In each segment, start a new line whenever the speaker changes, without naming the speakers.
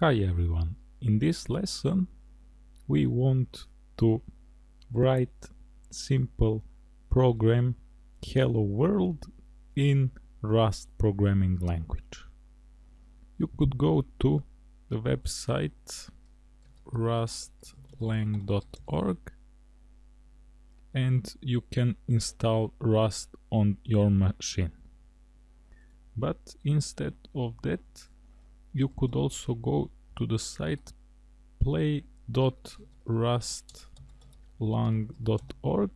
Hi everyone, in this lesson we want to write simple program hello world in Rust programming language. You could go to the website rustlang.org and you can install Rust on your machine. But instead of that you could also go to the site play.rustlang.org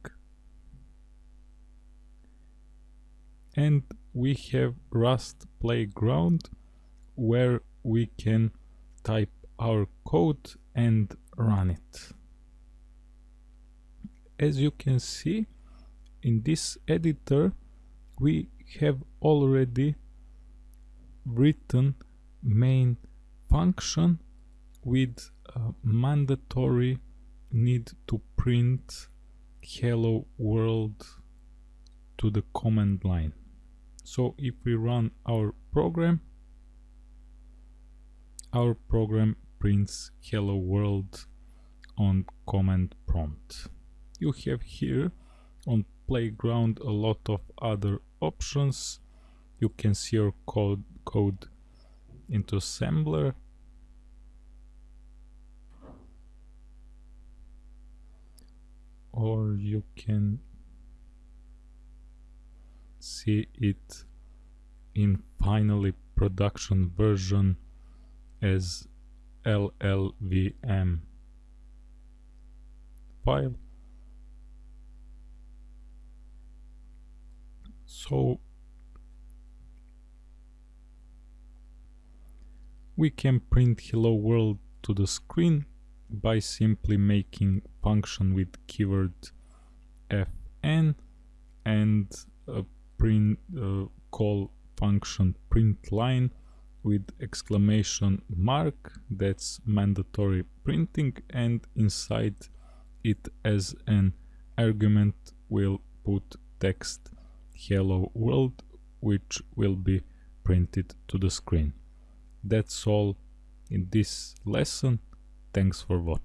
and we have Rust Playground where we can type our code and run it. As you can see in this editor we have already written main function with a mandatory need to print hello world to the command line. So if we run our program, our program prints hello world on command prompt. You have here on playground a lot of other options. You can see your code, code into assembler. Or you can see it in finally production version as LLVM file. So We can print hello world to the screen by simply making function with keyword fn and a print uh, call function print line with exclamation mark that's mandatory printing and inside it as an argument we'll put text hello world which will be printed to the screen that's all in this lesson. Thanks for watching.